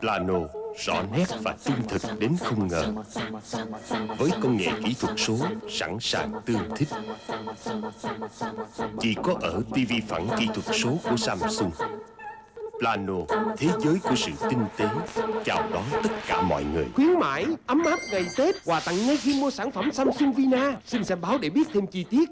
Plano rõ nét và trung thực đến không ngờ. Với công nghệ kỹ thuật số sẵn sàng tương thích. Chỉ có ở TV phẳng kỹ thuật số của Samsung. Plano, thế giới của sự tinh tế Chào đón tất cả mọi người. Khuyến mãi, ấm áp ngày Tết Quà tặng ngay khi mua sản phẩm Samsung Vina. Xin xem báo để biết thêm chi tiết.